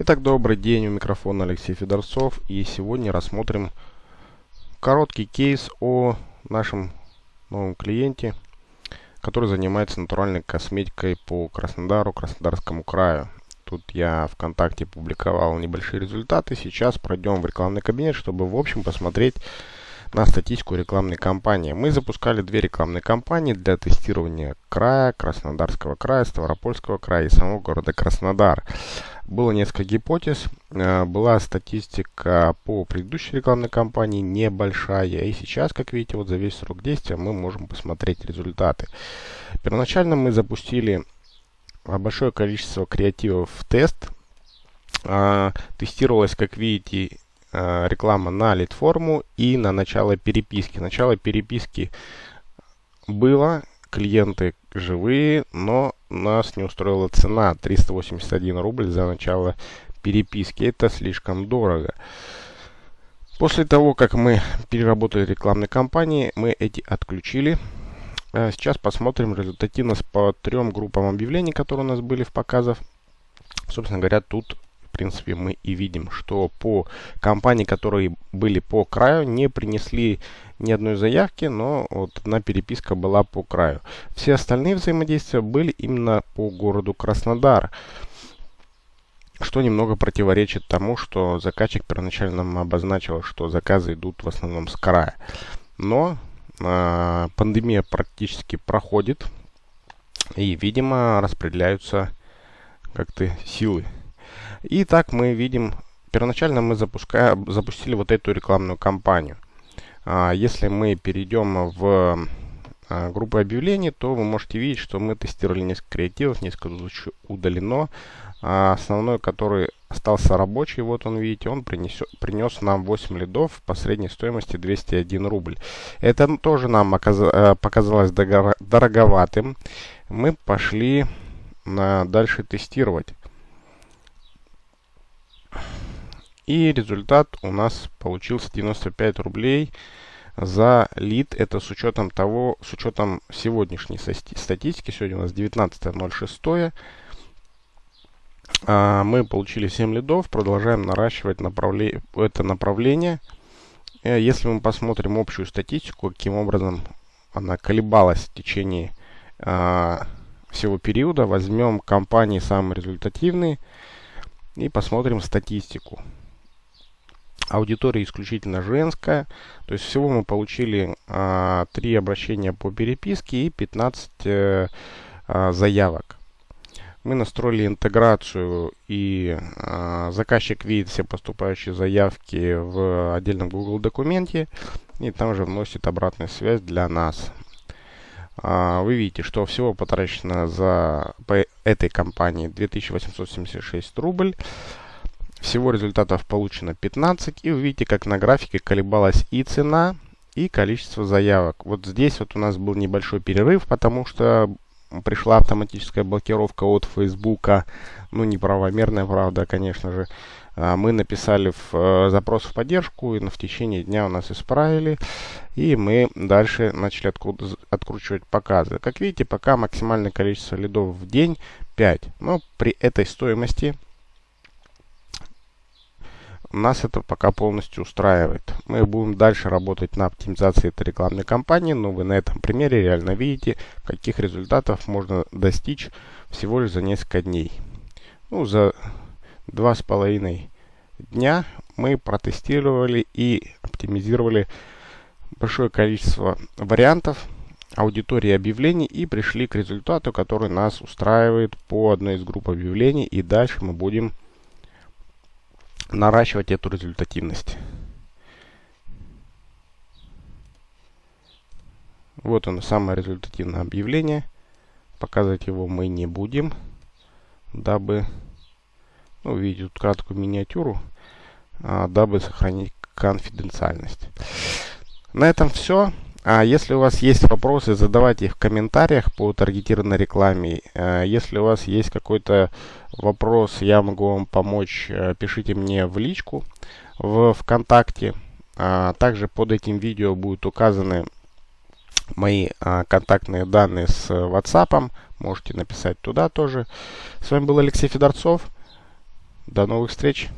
Итак, добрый день, у микрофона Алексей Федорцов и сегодня рассмотрим короткий кейс о нашем новом клиенте, который занимается натуральной косметикой по Краснодару, Краснодарскому краю. Тут я ВКонтакте публиковал небольшие результаты. Сейчас пройдем в рекламный кабинет, чтобы в общем посмотреть на статистику рекламной кампании. Мы запускали две рекламные кампании для тестирования края, Краснодарского края, Ставропольского края и самого города Краснодар. Было несколько гипотез. Э, была статистика по предыдущей рекламной кампании небольшая. И сейчас, как видите, вот за весь срок действия мы можем посмотреть результаты. Первоначально мы запустили большое количество креативов в тест. А, тестировалось, как видите, Э, реклама на лид-форму и на начало переписки. Начало переписки было, клиенты живые, но нас не устроила цена 381 рубль за начало переписки. Это слишком дорого. После того, как мы переработали рекламные кампании, мы эти отключили. Э, сейчас посмотрим результативность по трем группам объявлений, которые у нас были в показах. Собственно говоря, тут принципе, мы и видим, что по компании, которые были по краю, не принесли ни одной заявки, но вот одна переписка была по краю. Все остальные взаимодействия были именно по городу Краснодар, что немного противоречит тому, что заказчик первоначально нам обозначил, что заказы идут в основном с края. Но э, пандемия практически проходит, и, видимо, распределяются как-то силы и так мы видим, первоначально мы запускаем, запустили вот эту рекламную кампанию. А, если мы перейдем в а, группу объявлений, то вы можете видеть, что мы тестировали несколько креативов, несколько удалено. А основной, который остался рабочий, вот он, видите, он принесет, принес нам 8 лидов по средней стоимости 201 рубль. Это тоже нам э, показалось дороговатым. Мы пошли на дальше тестировать. И результат у нас получился 95 рублей за лид. Это с учетом того, с учетом сегодняшней статистики. Сегодня у нас 19.06. А, мы получили 7 лидов. Продолжаем наращивать направле это направление. Э, если мы посмотрим общую статистику, каким образом она колебалась в течение а, всего периода, возьмем компании самые результативные и посмотрим статистику. Аудитория исключительно женская. То есть всего мы получили а, 3 обращения по переписке и 15 э, а, заявок. Мы настроили интеграцию и а, заказчик видит все поступающие заявки в отдельном Google документе и там же вносит обратную связь для нас. А, вы видите, что всего потрачено за по этой компании 2876 рубль. Всего результатов получено 15. И вы видите, как на графике колебалась и цена, и количество заявок. Вот здесь вот у нас был небольшой перерыв, потому что пришла автоматическая блокировка от Фейсбука. Ну, неправомерная, правда, конечно же. А, мы написали в э, запрос в поддержку, и в течение дня у нас исправили. И мы дальше начали откручивать показы. Как видите, пока максимальное количество лидов в день 5. Но при этой стоимости нас это пока полностью устраивает. Мы будем дальше работать на оптимизации этой рекламной кампании, но вы на этом примере реально видите, каких результатов можно достичь всего лишь за несколько дней. Ну, за два с половиной дня мы протестировали и оптимизировали большое количество вариантов аудитории объявлений и пришли к результату, который нас устраивает по одной из групп объявлений. И дальше мы будем наращивать эту результативность. Вот оно, самое результативное объявление. Показывать его мы не будем, дабы ну, увидеть тут краткую миниатюру, а, дабы сохранить конфиденциальность. На этом все. А если у вас есть вопросы, задавайте их в комментариях по таргетированной рекламе. А если у вас есть какой-то вопрос, я могу вам помочь, э, пишите мне в личку в ВКонтакте. А также под этим видео будут указаны мои а, контактные данные с WhatsApp. Можете написать туда тоже. С вами был Алексей Федорцов. До новых встреч!